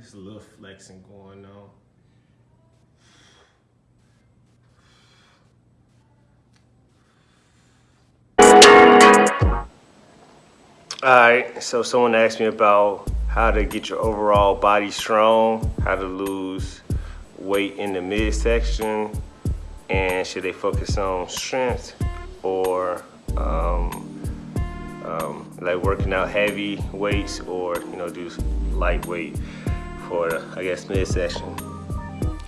Just a little flexing going on. All right, so someone asked me about how to get your overall body strong, how to lose weight in the midsection, and should they focus on strength or um, um, like working out heavy weights or you know do lightweight for I guess midsection.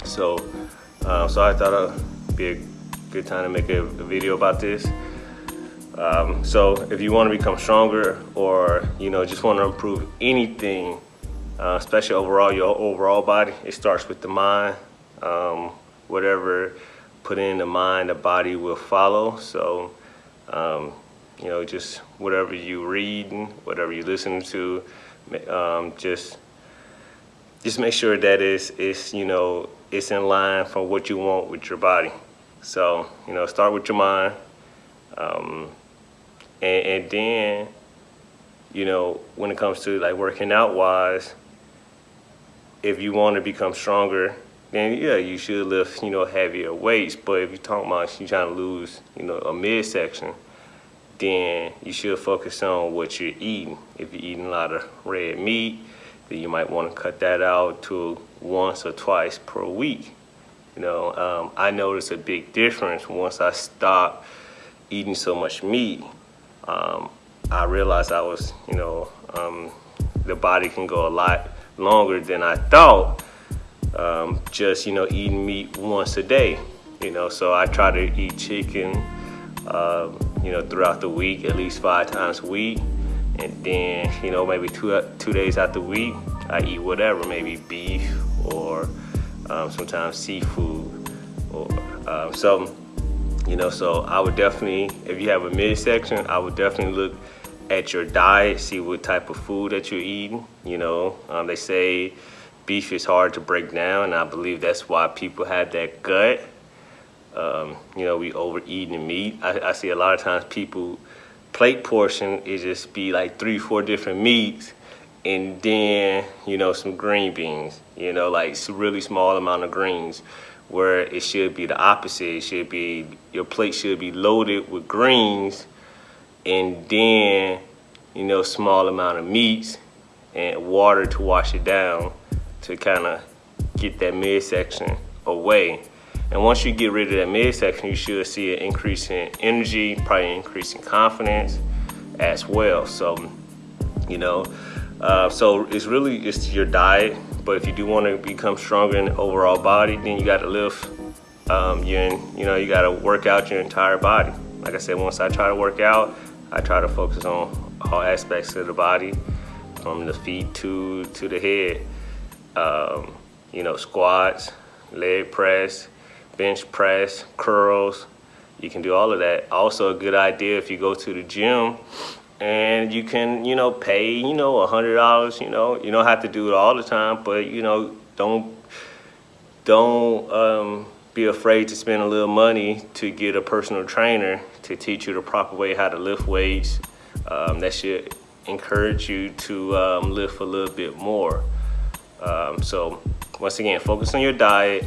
So, um, so I thought it'd be a good time to make a, a video about this. Um, so if you want to become stronger or you know just want to improve anything, uh, especially overall your overall body, it starts with the mind. Um, whatever put in the mind, the body will follow. So um, you know just whatever you reading, whatever you listen to, um, just just make sure that it's, it's you know it's in line for what you want with your body. So you know start with your mind. Um, and, and then, you know, when it comes to like working out wise, if you want to become stronger, then yeah, you should lift, you know, heavier weights. But if you're talking about you trying to lose, you know, a midsection, then you should focus on what you're eating. If you're eating a lot of red meat, you might want to cut that out to once or twice per week. You know, um, I noticed a big difference once I stopped eating so much meat um, I realized I was, you know, um, the body can go a lot longer than I thought. Um, just, you know, eating meat once a day, you know, so I try to eat chicken, uh, you know, throughout the week, at least five times a week. And then, you know, maybe two, two days out the week, I eat whatever, maybe beef or um, sometimes seafood. Or, uh, so you know, so I would definitely, if you have a midsection, I would definitely look at your diet, see what type of food that you're eating. You know, um, they say beef is hard to break down, and I believe that's why people have that gut. Um, you know, we overeating meat. I, I see a lot of times people plate portion is just be like three, four different meats, and then you know some green beans. You know, like really small amount of greens where it should be the opposite. It should be, your plate should be loaded with greens and then, you know, small amount of meats and water to wash it down to kind of get that midsection away. And once you get rid of that midsection, you should see an increase in energy, probably increase in confidence as well. So, you know, uh, so it's really just your diet but if you do want to become stronger in the overall body, then you got to lift. Um, you you know you got to work out your entire body. Like I said, once I try to work out, I try to focus on all aspects of the body, from the feet to to the head. Um, you know, squats, leg press, bench press, curls. You can do all of that. Also, a good idea if you go to the gym and you can you know pay you know a hundred dollars you know you don't have to do it all the time but you know don't don't um, be afraid to spend a little money to get a personal trainer to teach you the proper way how to lift weights um, that should encourage you to um, lift a little bit more um, so once again focus on your diet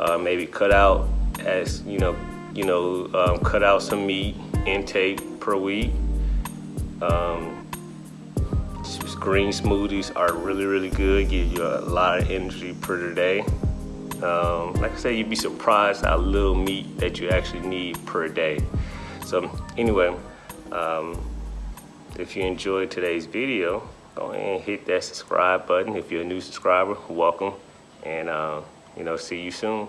uh, maybe cut out as you know you know um, cut out some meat intake per week um, green smoothies are really, really good. Give you a lot of energy per day. Um, like I said, you'd be surprised how little meat that you actually need per day. So anyway, um, if you enjoyed today's video, go ahead and hit that subscribe button. If you're a new subscriber, welcome. And, uh, you know, see you soon.